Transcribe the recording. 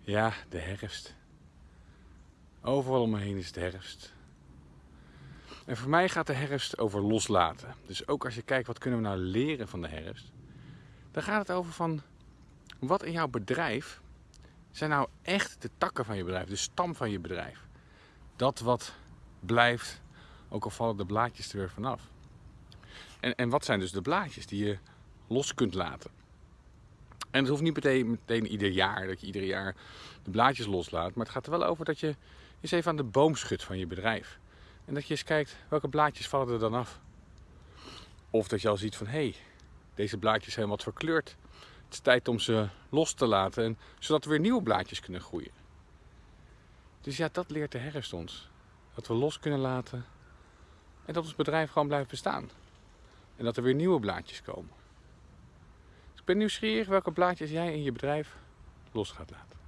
Ja, de herfst. Overal om me heen is het herfst. En voor mij gaat de herfst over loslaten. Dus ook als je kijkt wat kunnen we nou leren van de herfst. Dan gaat het over van wat in jouw bedrijf zijn nou echt de takken van je bedrijf, de stam van je bedrijf. Dat wat blijft, ook al vallen de blaadjes er weer vanaf. En, en wat zijn dus de blaadjes die je los kunt laten? En het hoeft niet meteen, meteen ieder jaar, dat je ieder jaar de blaadjes loslaat. Maar het gaat er wel over dat je eens even aan de boom schudt van je bedrijf. En dat je eens kijkt welke blaadjes vallen er dan af. Of dat je al ziet van hé, hey, deze blaadjes zijn wat verkleurd. Het is tijd om ze los te laten, en, zodat er weer nieuwe blaadjes kunnen groeien. Dus ja, dat leert de herfst ons. Dat we los kunnen laten en dat ons bedrijf gewoon blijft bestaan. En dat er weer nieuwe blaadjes komen. Ben nieuwsgierig welke blaadjes jij in je bedrijf los gaat laten.